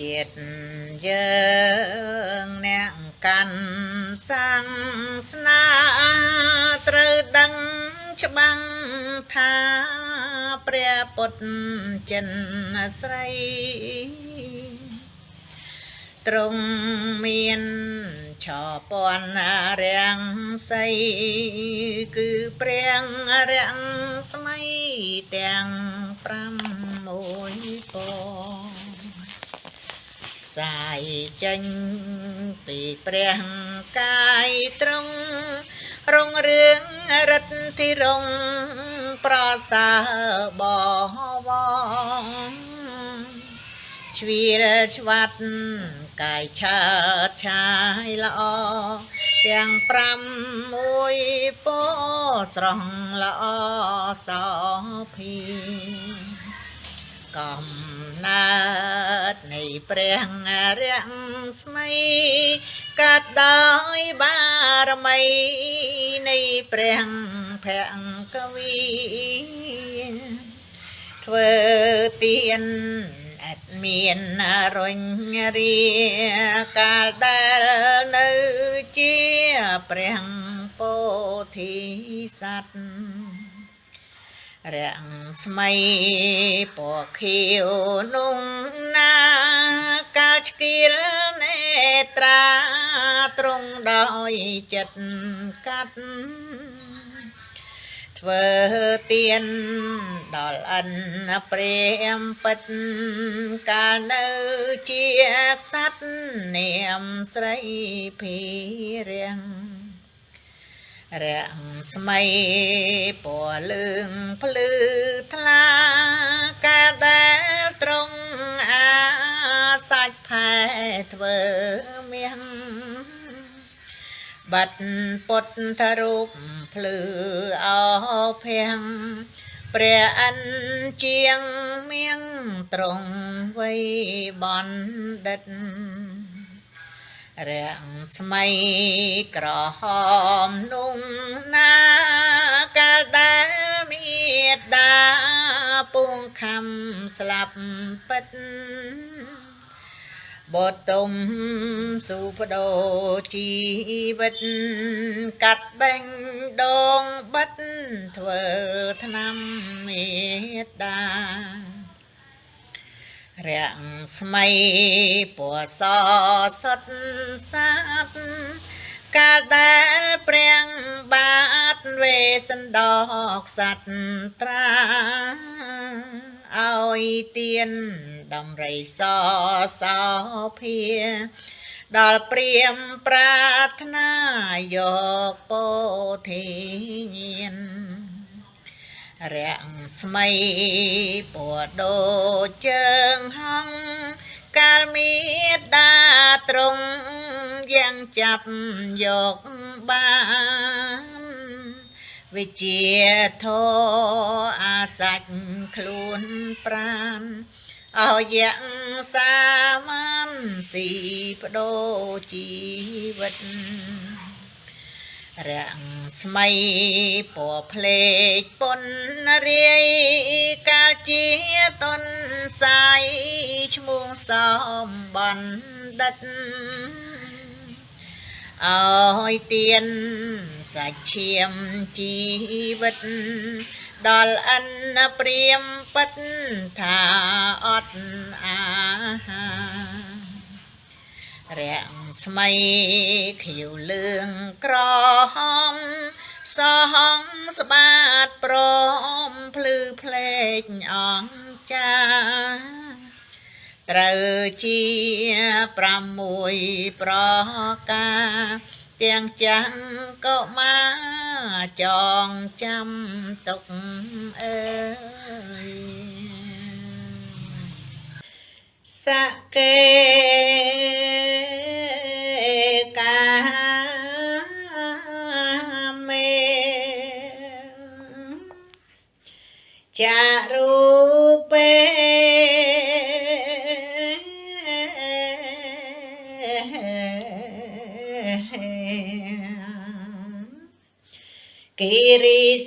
ជាតិយើងអ្នកកាន់សាសនាត្រូវដឹងច្បាំងថាព្រះពុទ្ធចិនស្រីទ្រង់មានឆពន់រាំងសីគឺព្រះរាំងស្មៃទាំង6ព ផ្សាយចេញពីព្រះកាយទ្រង់រងរឿងរិទ្ធិរងប្រសើរបវងជ្វីរឆ្វាត់កាយឆើតឆាយល្អទាំង5មួយពោស្រស់ល្អសោភី កំណើតនៃព្រះរាំស្មៃកាត់ដោយបារមីនៃព្រះភង្គវីធ្វើទៀនអត់មានរញរាកាលដែលនៅជាព្រះពោធិសត្វ រាំងស្មៃពណ៌ខៀវនុងណាកាលឆ្កៀលនេត្រាត្រង់ដោយចិត្តកាត់ធ្វើទៀនដល់អិនព្រាមពិតកាលនៅជាក្សត្រនាមស្រីភីរៀង រាំងស្មៃពណ៌លឿងភ្លឺថ្លាកាលដែលត្រង់អាសាច់ផែធ្វើមាសបាត់ពុទ្ធរូបភ្លឺអោភៀងព្រះអិនជាងមៀងត្រង់វ័យបណ្ឌិត រាំងស្មៃក្រហមនុងណាកាលដែលមេដាពងខំស្លាប់ពិតបតុមសុបដោជីវិតកាត់បេងដងបិទធ្វើឆ្នាំមេដា រាំងស្មៃពណ៌សសុតសាបកាលដែលព្រះបាទវេសន្តោកសត្វត្រាឲ្យទៀនដំរីសសោភា ដល់ព្រាមប្រាថ្នាយកពោធិញាណ រាំងស្មៃពណ៌ដូចជើងហងកាលមេដាត្រង់យ៉ាងចាប់យកបានវិជាធោអាសាច់ខ្លួនប្រានអោយ៉ាងសាមានស៊ីបដោជីវិត រាំងស្មៃពណ៌ភ្លេចពុនរាយកាលជាតុនសាយឈ្មោះសំបណ្ឌិតអើយទៀនសាច់ឈាមជីវិត ដល់អិនព្រាមពិតថាអត់អាហារាំ ងស្មៃខៀវលឿងក្រហមសហងស្បាតព្រមភ្លឺភ្លេចអង្ចាត្រូវជា6ប្រការទាំងចាំក៏មកចងចាំទុកអើយសកេកា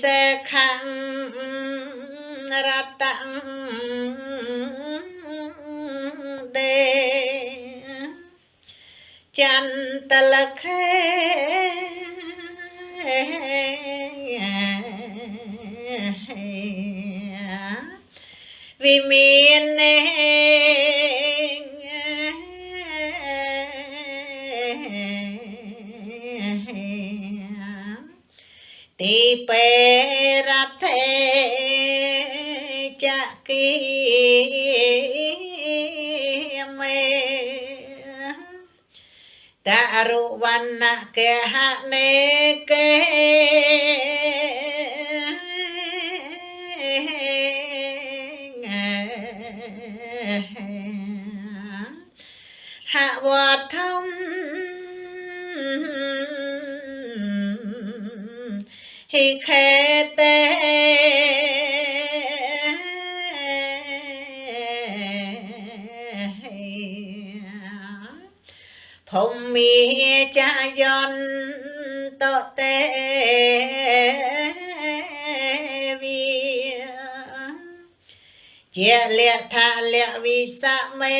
សខੰរតੰដេចន្ទលខេវិមាននេទីពេ គីមេតរុវណ្ណកហនេកេហវធម្មហិខេតេ ចាយន្តតេវិជាលៈថាលៈវិសមេ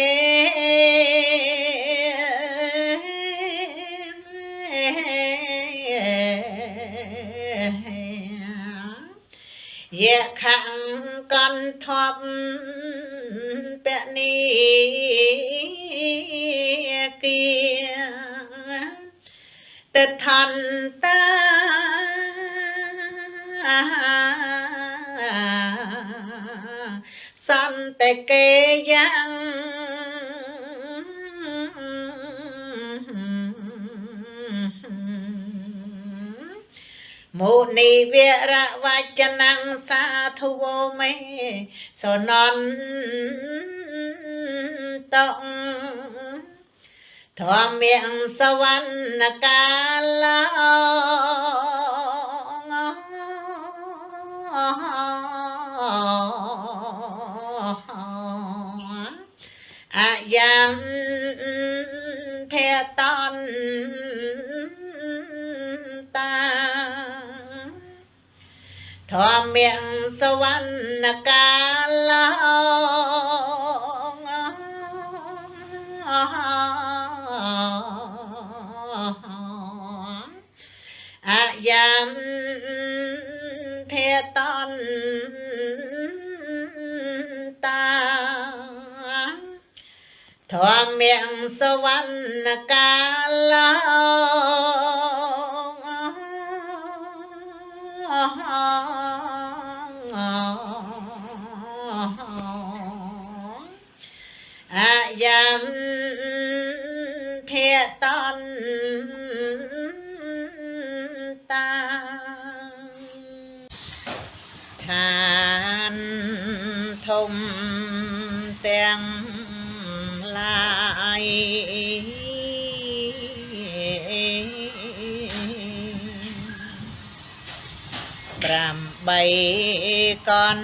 យៈខੰកន្ធប់ពនីគិ តថន្តាសន្តកេយ៉ាងមុនីវរវចនំសាធុវមេសនន្តង ធម្មងសវណ្ណកាលអាយ៉ាងភេតន្តតាធម្មងសវណ្ណកាល អាយ៉ាងភេតន្តតាធម្មងសវណ្ណកាលអាយ៉ាងភេតន្ឋានធំទាំងឡាយ8កន្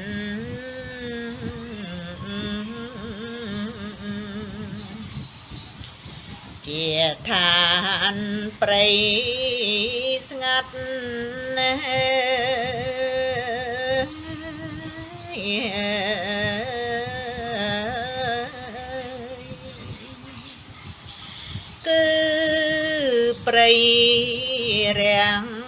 ជាឋានព្រៃស្ងាត់ណាស់គឺព្រៃរាំង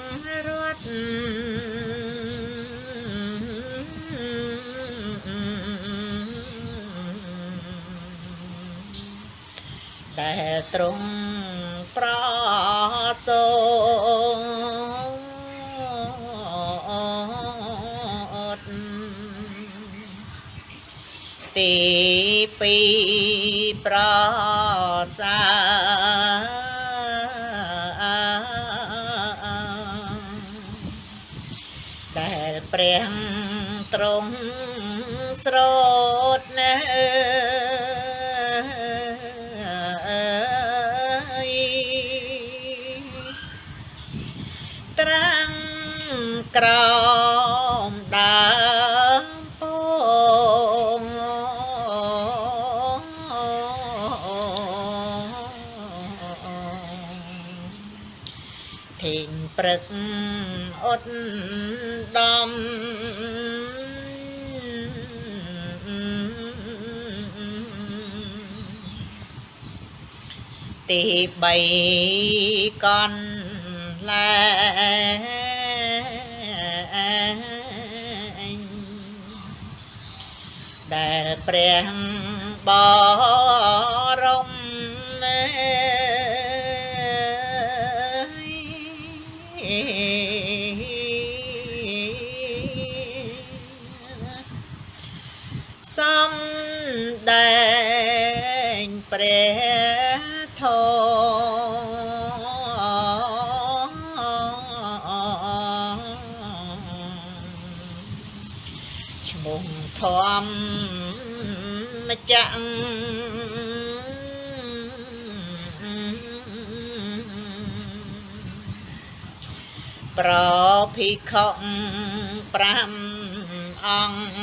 ទ្រង់ប្រសូតទីពីប្រសាដែលព្រះ ព្រឹកអត់ដំទី3កនលែងដែលព្រះបរ មោះធម្មចាក់ប្រភិក្ខុ5អង្គ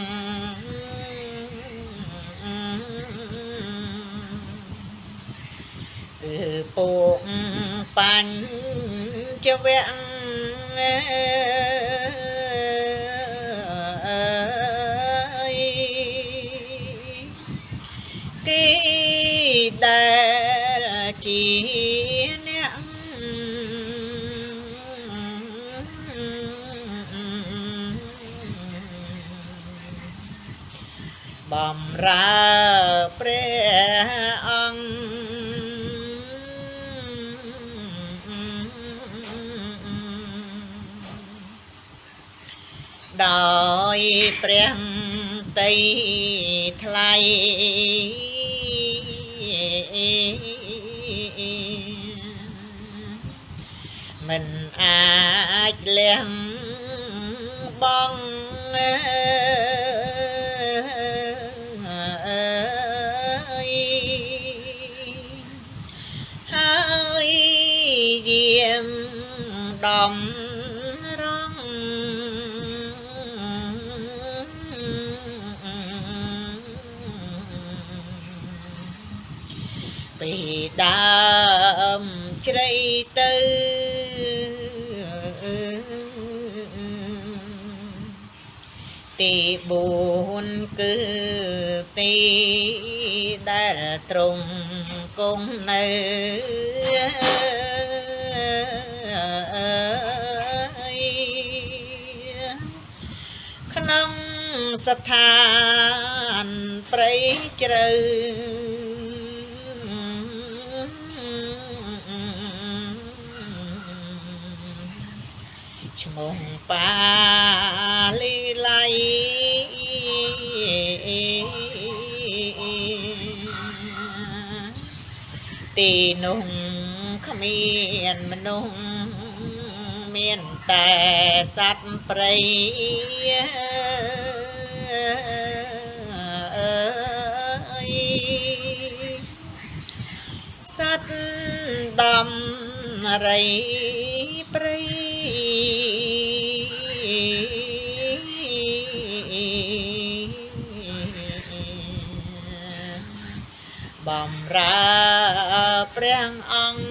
គឺពួកបញ្ចវៈ បំរើព្រះអង្គដោយព្រះតីថ្លៃមិនអាចលះបងហើ ទី4គឺទីដែលទ្រង់គង់នៅក្នុងស្ថានព្រៃជ្រៅ ឈ្មោះបាលីឡៃទីនោះគ្មានមនុស្សមានតែសត្វព្រៃអើយសត្វដំរីព្រៃ បំរើព្រះអង្គ